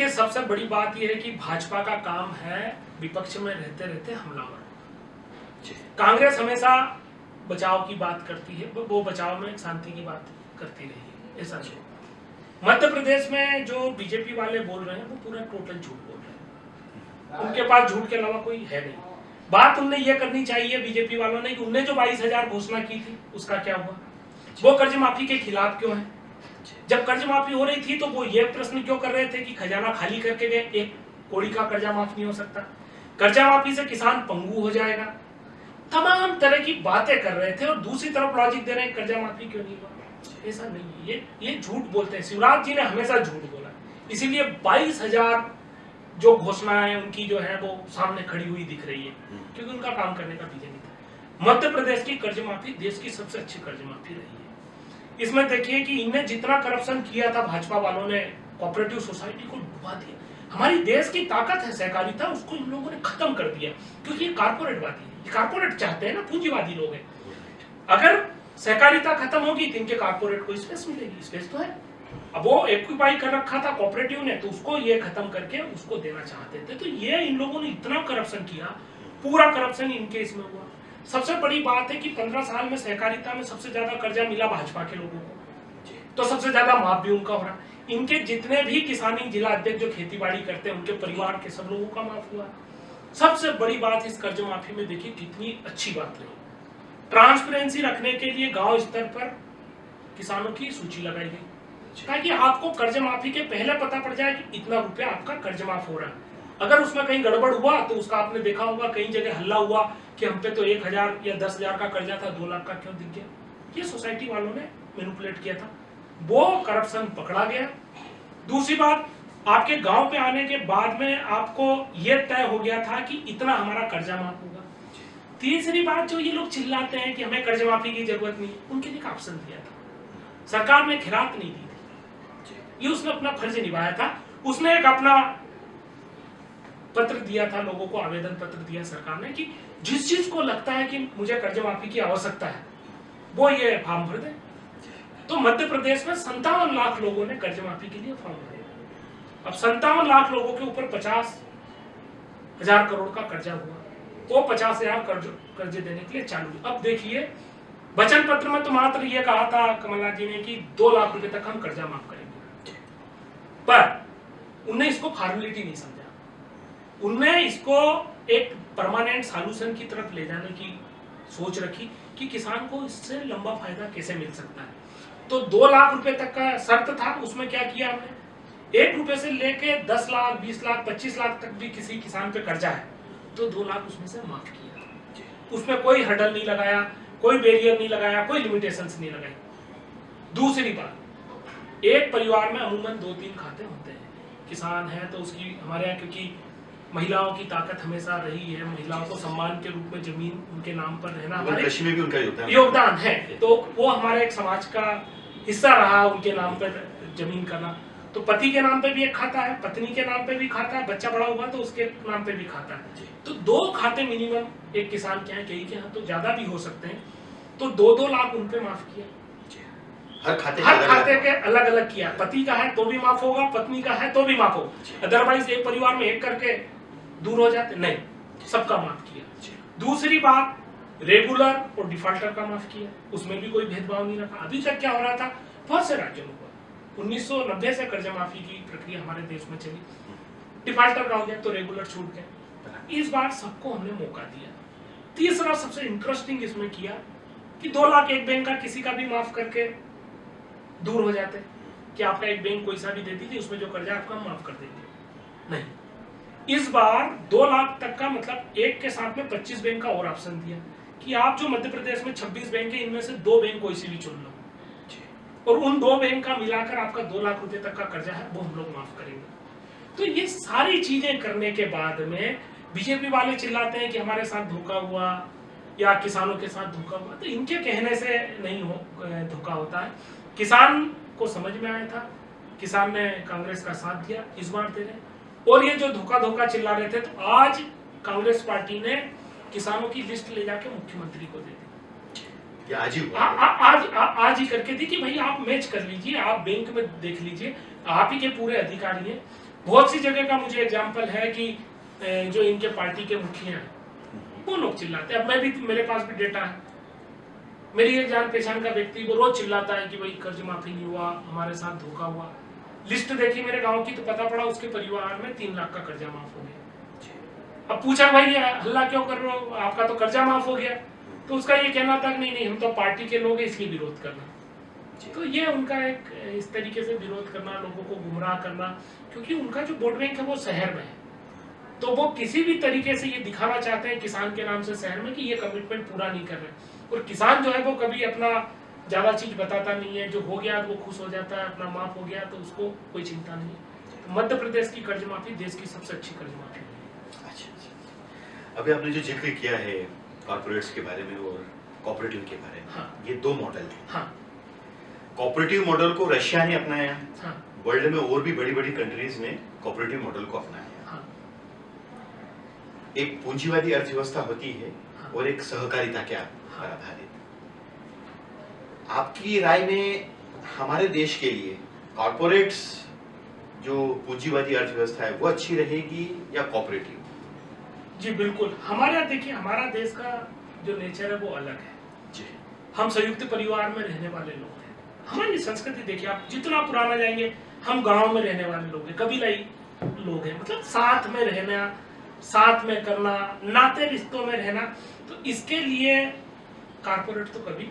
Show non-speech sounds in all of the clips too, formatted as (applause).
देखिए सबसे बड़ी बात यह है कि भाजपा का काम है विपक्ष में रहते रहते हमलावर कांग्रेस हमेशा बचाव की बात करती है वो बचाव में शांति की बात करती रही है ऐसा नहीं मध्य प्रदेश में जो बीजेपी वाले बोल रहे हैं वो पूरा टोटल झूठ बोल रहे हैं। उनके पास झूठ के अलावा कोई है नहीं। बात उनने ये करनी चाहिए बीजेपी वालों ने कि उनने जो बाईस हज़ार घोषणा की थी उसका क्या हुआ? वो कर्ज माफ़ी के खिलाफ क्यों है? जब कर्ज माफ़ी हो रही थी तो वो ये प्रश्न क्यों कर रहे थे कि खजाना खाली करके गए? एक कोड़ी का कर्जा माफ़ नहीं हो सकता। कर्जा माफ़ी से किसान पंगु हो जाएगा। तमाम तरह की बातें कर रहे थे और दूसरी तरफ़ लॉजिक दे रहे हैं कर्जा माफ़ी क्यों नहीं हुआ? ऐसा नहीं ये ये झूठ बोलते हैं। शिवराज जी ने हमेशा झूठ बोला। इसीलिए बाईस हज़ार जो घोषणाएँ उनकी जो है वो सामने खड़ी हुई दिख रही है। क्योंकि उनका काम करने का विजन नहीं था। मध्य प्रदेश की कर्ज माफ़ी देश की सबसे अच्छी कर्ज माफ़ी रही है। इसमें देखिए कि इनने जितना करप्शन किया था भाजपा वालों ने कोऑपरेटिव सोसाइटी को डुबा दिया। हमारी देश की ताकत है, सहकारिता, उसको इन लोगों ने खत्म कर दिया। क्योंकि ये कारपोरेटवादी है। कारपोरेट चाहते हैं ना, पूंजीवादी लोग हैं। अगर सहकारिता खत्म होगी तो इनके कारपोरेट को स्पेस मिलेगी। स्पेस तो है। अब वो एक्विपाई कर रखा था कोऑपरेटिव ने तो उसको ये खत्म करके उसको देना चाहते थे। तो ये इन लोगों ने इतना करप्शन किया, पूरा करप्शन इनके इसमें हुआ। सबसे बड़ी बात है कि पंद्रह साल में सहकारिता में सबसे ज़्यादा कर्जा मिला भाजपा के लोगों को। तो सबसे ज़्यादा माफ़ भी उनका हो रहा इनके जितने भी किसानी जिला अध्यक्ष जो खेती बाड़ी करते हैं उनके परिवार के सब लोगों का माफ़ हुआ। सबसे बड़ी बात इस कर्ज माफ़ी में देखिए कितनी अच्छी बात रही। ट्रांसपेरेंसी रखने के लिए गाँव स्तर पर किसानों की सूची लगाई गई। ताकि आपको कर्ज माफ़ी के पहले पता पड़ जाए कि इतना रुपया आपका कर्ज माफ़ हो रहा है। अगर उसमें कहीं गड़बड़ हुआ तो उसका आपने देखा होगा कई जगह हल्ला हुआ कि हम पे तो एक हज़ार या दस हज़ार का कर्जा था, दो लाख का क्यों दिख गया ये सोसाइटी वालों ने मैनिपुलेट किया था। वो करप्शन पकड़ा गया। दूसरी बात, आपके गाँव पे आने के बाद में आपको ये तय हो गया था कि इतना हमारा कर्जा माफ़ होगा। तीसरी बात, जो ये लोग चिल्लाते हैं कि हमें कर्ज माफ़ी की ज़रूरत नहीं, उनके लिए ऑप्शन दिया था। सरकार ने खिरात नहीं दी थी। ये उसने अपना फ़र्ज़ निभाया था। उसने एक अपना पत्र दिया था, लोगों को आवेदन पत्र दिया सरकार ने कि जिस चीज़ को लगता है कि मुझे कर्ज माफ़ी की आवश्यकता है, वो ये फॉर्म भर दे। तो मध्य प्रदेश में संतावन लाख लोगों ने कर्ज माफ़ी के लिए फॉर्म भरे। अब संतावन लाख लोगों के ऊपर पचास हज़ार करोड़ का कर्जा हुआ। वो पचास हज़ार कर्ज कर्ज देने के लिए चालू अब देखिए, वचन पत्र में तो मात्र ये कहा था कमलनाथ जी ने कि दो लाख रुपए तक हम कर्जा माफ़ करेंगे। पर उन्हें इसको फॉर्मेलिटी नहीं समझा। उनने इसको एक परमानेंट सॉल्यूशन की तरफ़ ले जाने की सोच रखी कि किसान को इससे लंबा फ़ायदा कैसे मिल सकता है। तो दो लाख रुपए तक का शर्त था उसमें क्या किया हमने? एक रुपए से लेके दस लाख बीस लाख पच्चीस लाख तक भी किसी किसान पे कर्जा है तो दो लाख उसमें से माफ़ किया। उसमें कोई हडल नहीं लगाया कोई बैरियर नहीं लगाया कोई लिमिटेशन नहीं लगाई। दूसरी बात एक परिवार में अमूमन दो तीन खाते होते हैं। किसान है तो उसकी हमारे यहाँ क्योंकि महिलाओं की ताकत हमेशा रही है महिलाओं को सम्मान के रूप में ज़मीन उनके नाम पर रहना हमारे में भी उनका योगदान योगदान है। तो वो हमारे एक समाज का हिस्सा रहा उनके नाम पर ज़मीन करना तो पति के नाम पे भी एक खाता है पत्नी के नाम पे भी खाता है बच्चा बड़ा हुआ तो उसके नाम पे भी खाता है। तो दो खाते मिनिमम एक किसान के यहाँ कई के यहाँ तो ज़्यादा भी हो सकते हैं। तो दो दो लाख उनपे माफ़ किया। हर खाते हर खाते के अलग अलग किया। पति का है तो भी माफ़ होगा पत्नी का है तो भी माफ़ होगा। अदरवाइज़ एक परिवार में एक करके दूर हो जाते? नहीं, सबका माफ़ किया दूसरी बात रेगुलर और डिफॉल्टर का माफ़ किया। उसमें भी कोई भेदभाव नहीं रखा। अभी तक क्या हो रहा था? बहुत से राज्यों में हुआ। उन्नीस से कर्जा माफ़ी की प्रक्रिया हमारे देश में चली। डिफॉल्टर का हो गया तो रेगुलर छूट गए इस बार सबको हमने मौका दिया। तीसरा सबसे इंटरेस्टिंग इसमें किया कि दो लाख एक बैंक का किसी का भी माफ़ करके दूर हो जाते। कि आपका एक बैंक कोई सा भी दे दीजिए, उसमें जो कर्जा आपका माफ़ कर देंगे। नहीं। इस बार दो लाख तक का मतलब एक के साथ में पच्चीस बैंक का और ऑप्शन दिया कि आप जो मध्य प्रदेश में 26 बैंक है इनमें से दो बैंक कोई सी भी चुन लो। और उन दो बैंक का मिलाकर आपका दो लाख रुपए तक का कर्जा है वो हम लोग माफ़ करेंगे। तो ये सारी चीज़ें करने के बाद में बीजेपी वाले चिल्लाते हैं कि हमारे साथ धोखा हुआ या किसानों के साथ धोखा हुआ। तो इनके कहने से नहीं हो धोखा होता है। किसान को समझ में आया था किसान ने कांग्रेस का साथ दिया इस बार दे रहे और ये जो धोखा धोखा चिल्ला रहे थे तो आज कांग्रेस पार्टी ने किसानों की लिस्ट ले जाके मुख्यमंत्री को दे दी। आज ही आ, आ, आज आ, आज ही करके दी कि भाई आप मैच कर लीजिए आप बैंक में देख लीजिए आप ही के पूरे अधिकारी हैं। बहुत सी जगह का मुझे एग्ज़ाम्पल है कि जो इनके पार्टी के मुखिया हैं वो लोग चिल्लाते हैं। अब मैं भी मेरे पास भी डेटा है। मेरी एक जान पहचान का व्यक्ति वो रोज चिल्लाता है कि भाई कर्ज माफ़ी नहीं हुआ हमारे साथ धोखा हुआ। लिस्ट देखी मेरे गाँव की तो पता पड़ा उसके परिवार में तीन लाख का कर्जा माफ़ हो गया। अब पूछा भाई हल्ला क्यों कर रहे हो? आपका तो कर्जा माफ़ हो गया। तो उसका ये कहना था कि नहीं नहीं हम तो पार्टी के लोग हैं इसलिए विरोध करना। तो ये उनका एक इस तरीके से विरोध करना लोगों को गुमराह करना क्योंकि उनका जो वोट बैंक है वो शहर में है। तो वो किसी भी तरीके से ये दिखाना चाहते हैं किसान के नाम से शहर में कि ये कमिटमेंट पूरा नहीं कर रहे और किसान जो है वो कभी अपना ज़्यादा चीज़ बताता नहीं है जो हो गया वो खुश हो जाता है अपना माफ़ हो गया तो उसको कोई चिंता नहीं है तो मध्य प्रदेश की कर्ज माफ़ी देश की सबसे अच्छी कर्ज माफ़ी अच्छा अच्छा अभी आपने जो ज़िक्र किया है कॉर्पोरेट्स के बारे में और कॉपरेटिव के बारे में हाँ। ये दो मॉडल है हाँ। कॉपरेटिव मॉडल को रशिया ने अपनाया हाँ। वर्ल्ड में और भी बड़ी बड़ी कंट्रीज़ ने कॉपरेटिव मॉडल को अपनाया हाँ। एक पूंजीवादी अर्थव्यवस्था होती है हाँ। और एक सहकारिता के हाँ। आधारित आपकी राय में हमारे देश के लिए कॉर्पोरेट्स जो पूंजीवादी अर्थव्यवस्था है वो अच्छी रहेगी या कॉपरेटिव जी बिल्कुल। हमारे देखिए हमारा देश का जो नेचर है वो अलग है। जी। हम संयुक्त परिवार में रहने वाले लोग हैं। हमारी संस्कृति देखिए आप जितना पुराना जाएँगे हम गाँव में रहने वाले लोग हैं कबीलाई लोग हैं। मतलब साथ में रहना साथ में करना नाते रिश्तों में रहना तो इसके लिए कारपोरेट तो कभी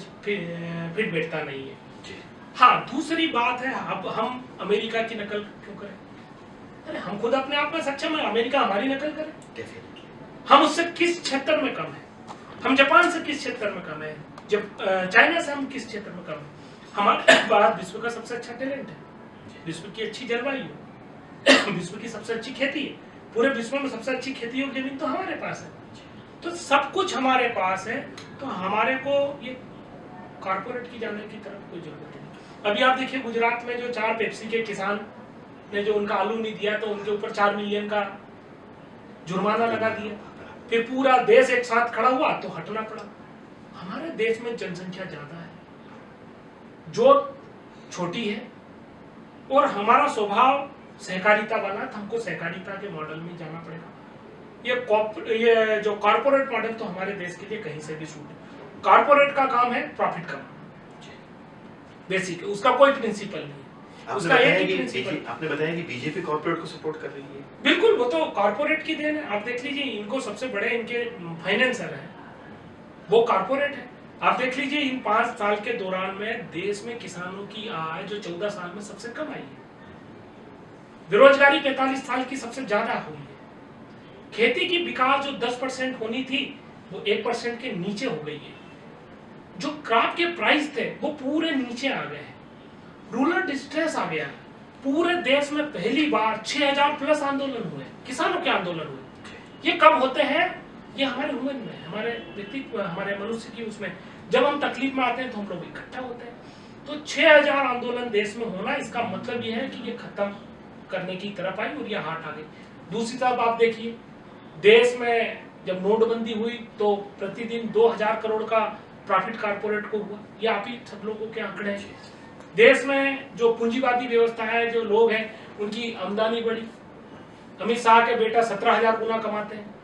फिर बैठता नहीं है। हाँ दूसरी बात है अब हम अमेरिका की नकल क्यों करें? अरे हम खुद अपने आप में सक्षम है अमेरिका हमारी नकल करे। हम उससे किस क्षेत्र में कम है? हम जापान से किस क्षेत्र में कम है? जब चाइना से हम किस क्षेत्र में कम है? हमारे (coughs) पास विश्व का सबसे अच्छा टैलेंट है। विश्व की अच्छी जलवायु (coughs) विश्व की सबसे अच्छी खेती है। पूरे विश्व में सबसे अच्छी खेती योग्य ज़मीन तो हमारे पास है। तो सब कुछ हमारे पास है तो हमारे को ये कारपोरेट की जाने की तरफ़ कोई ज़रूरत नहीं। अभी आप देखिए गुजरात में जो चार पेप्सी के किसान ने जो उनका आलू नहीं दिया तो उनके ऊपर चार मिलियन का जुर्माना लगा दिया। फिर पूरा देश एक साथ खड़ा हुआ तो हटना पड़ा। हमारे देश में जनसंख्या ज़्यादा है। जो छोटी है, और हमारा स्वभाव सहकारिता वाला तो हमको सहकारिता के मॉडल में जाना पड़ेगा। ये ये जो कॉर्पोरेट मॉडल तो हमारे देश के लिए कहीं से भी सूट है कॉर्पोरेट का काम है प्रॉफिट कमाना। बेसिक उसका कोई प्रिंसिपल नहीं उसका एक ही प्रिंसिपल आपने बताया कि बीजेपी कॉर्पोरेट को सपोर्ट कर रही है। बिल्कुल वो तो कॉर्पोरेट की देन है। आप देख लीजिए इनको सबसे बड़े इनके फाइनेंसर है। वो कॉर्पोरेट है। आप देख लीजिए इन पाँच साल के दौरान में देश में किसानों की आय जो चौदह साल में सबसे कम आई है। बेरोजगारी पैंतालीस साल की सबसे ज़्यादा हुई है। खेती की विकास जो दस परसेंट होनी थी वो एक परसेंट के नीचे हो गई है। जो क्रॉप के प्राइस थे वो पूरे नीचे आ गए हैं। रूरल डिस्ट्रेस आ गया। पूरे देश में पहली बार 6000 प्लस आंदोलन हुए। किसानों के आंदोलन हुए। ये कब होते हैं? ये हमारे ह्यूमन में हमारे व्यक्तित्व हमारे मनुष्य की उसमें। जब हम तकलीफ़ में आते हैं तो हम लोग इकट्ठा होते हैं। तो 6000 आंदोलन देश में होना इसका मतलब ये है कि ये खत्म करने की तरफ़ आई और ये हाथ आ गई दूसरी तरफ़ आप देखिए देश में जब नोटबंदी हुई तो प्रतिदिन 2000 करोड़ का प्रॉफिट कारपोरेट को हुआ ये आप ही सब लोगों के आंकड़े हैं। देश में जो पूंजीवादी व्यवस्था है जो लोग हैं उनकी आमदनी बढ़ी। अमित शाह के बेटा सत्रह हज़ार गुना कमाते हैं।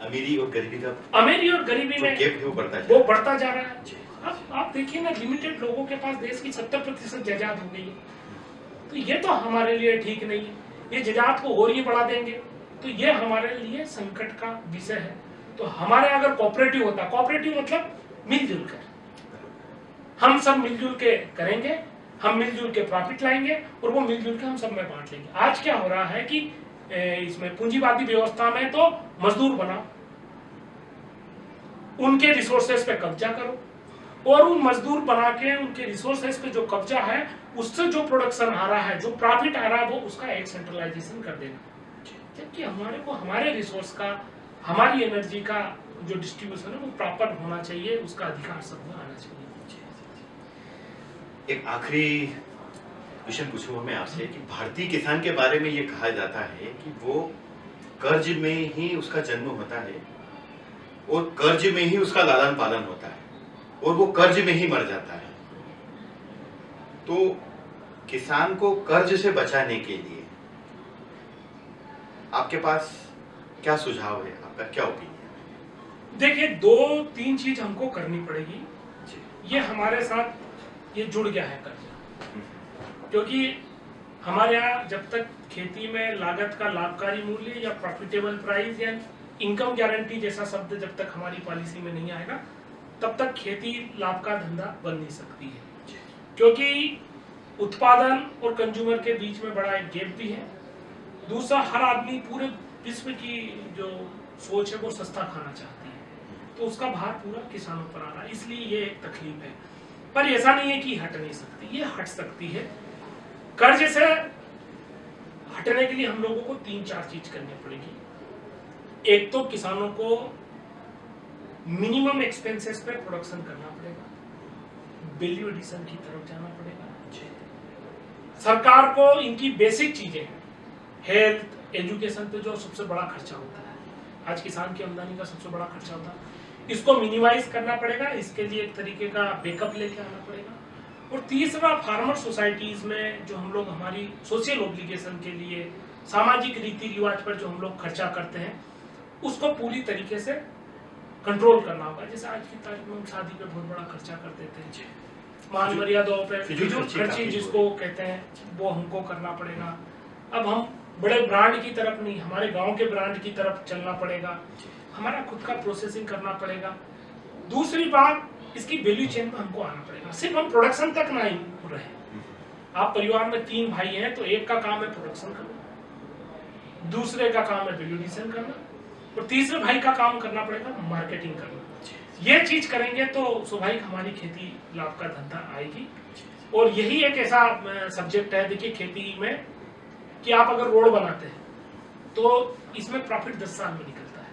अमीरी और गरीबी का अमीरी और गरीबी में वो बढ़ता वो बढ़ता जा रहा है। अब आप देखिए ना लिमिटेड लोगों के पास देश की सत्तर प्रतिशत जायदाद हो गई है। तो ये तो हमारे लिए ठीक नहीं है। ये जजात को और ही बढ़ा देंगे। तो ये हमारे लिए संकट का विषय है। तो हमारे अगर कॉपरेटिव होता कॉपरेटिव मतलब मिलजुल कर। हम सब मिलजुल के करेंगे, हम मिलजुल के प्रॉफिट लाएँगे और वो मिलजुल के हम सब में बांट लेंगे। आज क्या हो रहा है कि इसमें पूंजीवादी व्यवस्था में तो मजदूर बनाओ, उनके रिसोर्सेस पे कब्जा करो और उन मजदूर बना के उनके रिसोर्सेस पे जो कब्जा है, उससे जो प्रोडक्शन आ रहा है, जो प्रॉफिट आ रहा है, वो उसका एक सेंट्रलाइजेशन कर देना। जबकि हमारे को, हमारे रिसोर्स का हमारी एनर्जी का जो डिस्ट्रीब्यूशन है, वो प्रॉपर होना चाहिए, उसका अधिकार सबको आना चाहिए। एक आखिरी क्वेश्चन पूछूँगा मैं आपसे कि भारतीय किसान के बारे में ये कहा जाता है कि वो कर्ज में ही उसका जन्म होता है और कर्ज में ही उसका लालन पालन होता है और वो कर्ज में ही मर जाता है। तो किसान को कर्ज से बचाने के लिए आपके पास क्या सुझाव है? आपका क्या ओपिनियन देखिए दो तीन चीज़ हमको करनी पड़ेगी। ये हमारे साथ ये जुड़ गया है कर्जा। हम्म। क्योंकि हमारे यहाँ जब तक खेती में लागत का लाभकारी मूल्य या प्रॉफिटेबल प्राइस या इनकम गारंटी जैसा शब्द जब तक हमारी पॉलिसी में नहीं आएगा तब तक खेती लाभ का धंधा बन नहीं सकती है। क्योंकि उत्पादन और कंज्यूमर के बीच में बड़ा एक गैप भी है। दूसरा हर आदमी पूरे विश्व की जो सोच है वो सस्ता खाना चाहती है। तो उसका भार पूरा किसानों पर आ रहा है, इसलिए ये एक तकलीफ़ है। पर ऐसा नहीं है कि हट नहीं सकती, ये हट सकती है। कर्ज से हटने के लिए हम लोगों को तीन चार चीज़ करनी पड़ेगी। एक तो किसानों को मिनिमम एक्सपेंसेस पे प्रोडक्शन करना पड़ेगा। वैल्यू एडिशन की तरफ़ जाना पड़ेगा। सरकार को इनकी बेसिक चीज़ें हेल्थ एजुकेशन पे जो सबसे बड़ा खर्चा होता है। आज किसान की आमदनी का सबसे बड़ा खर्चा होता है। इसको मिनिमाइज करना पड़ेगा इसके लिए एक तरीके का बैकअप लेके आना पड़ेगा। और तीसरा फार्मर सोसाइटीज में जो हम लोग हमारी सोशल ऑब्लिगेशन के लिए सामाजिक रीति रिवाज पर जो हम लोग खर्चा करते हैं उसको पूरी तरीके से कंट्रोल करना होगा। जैसे आज की तारीख में हम शादी पे बहुत बड़ा खर्चा कर देते हैं। मान मर्यादाओं पे फिजूल खर्ची जिसको कहते हैं वो हमको करना पड़ेगा। अब हम बड़े ब्रांड की तरफ़ नहीं, हमारे गाँव के ब्रांड की तरफ़ चलना पड़ेगा। हमारा खुद का प्रोसेसिंग करना पड़ेगा। दूसरी बात, इसकी वैल्यू चेन में हमको आना पड़ेगा। सिर्फ़ हम प्रोडक्शन तक ना रहे आप परिवार में तीन भाई हैं तो एक का काम है प्रोडक्शन करना। दूसरे का काम है वैल्यूडिशन करना। और तीसरे भाई का काम करना पड़ेगा मार्केटिंग करना। ये चीज़ करेंगे तो स्वाभाविक हमारी खेती लाभ का धंधा आएगी। और यही एक ऐसा सब्जेक्ट है। देखिए खेती में कि आप अगर रोड बनाते हैं तो इसमें प्रॉफिट दस साल में निकलता है।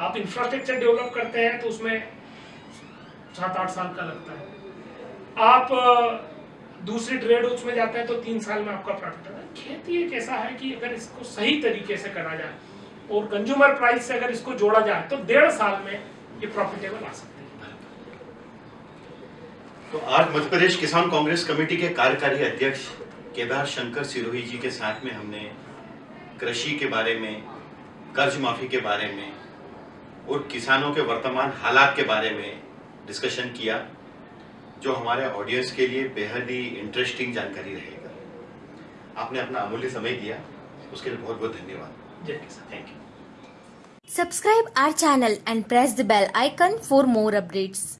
आप इंफ्रास्ट्रक्चर डेवलप करते हैं तो उसमें सात आठ साल का लगता है। आप दूसरी ट्रेड उसमें जाते हैं तो तीन साल में आपका प्रॉफिट आता है। खेती एक ऐसा है कि अगर इसको सही तरीके से करा जाए और कंज्यूमर प्राइस से अगर इसको जोड़ा जाए तो डेढ़ साल में ये प्रॉफिटेबल आ सकते हैं। तो आज मध्य प्रदेश किसान कांग्रेस कमेटी के कार्यकारी अध्यक्ष केदार शंकर सिरोही जी के साथ में हमने कृषि के बारे में कर्ज माफ़ी के बारे में और किसानों के वर्तमान हालात के बारे में डिस्कशन किया जो हमारे ऑडियंस के लिए बेहद ही इंटरेस्टिंग जानकारी रहेगा। आपने अपना अमूल्य समय दिया उसके लिए बहुत बहुत धन्यवाद। Thank you Subscribe our channel and press the bell icon for more updates.